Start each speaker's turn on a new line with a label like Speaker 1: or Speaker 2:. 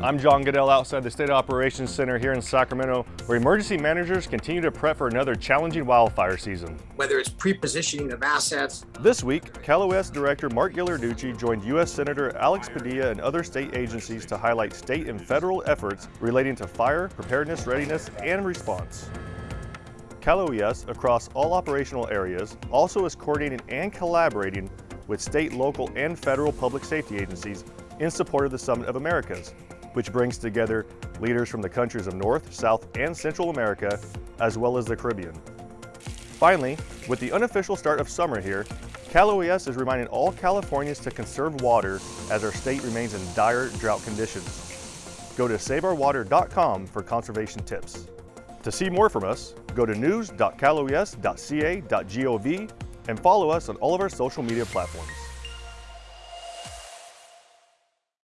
Speaker 1: I'm John Goodell outside the State Operations Center here in Sacramento, where emergency managers continue to prep for another challenging wildfire season.
Speaker 2: Whether it's pre-positioning of assets.
Speaker 1: This week, Cal OES Director Mark Ghilarducci joined U.S. Senator Alex Padilla and other state agencies to highlight state and federal efforts relating to fire, preparedness, readiness, and response. Cal OES, across all operational areas, also is coordinating and collaborating with state, local, and federal public safety agencies in support of the Summit of Americas, which brings together leaders from the countries of North, South, and Central America, as well as the Caribbean. Finally, with the unofficial start of summer here, Cal OES is reminding all Californians to conserve water as our state remains in dire drought conditions. Go to saveourwater.com for conservation tips. To see more from us, go to news.caloes.ca.gov and follow us on all of our social media platforms.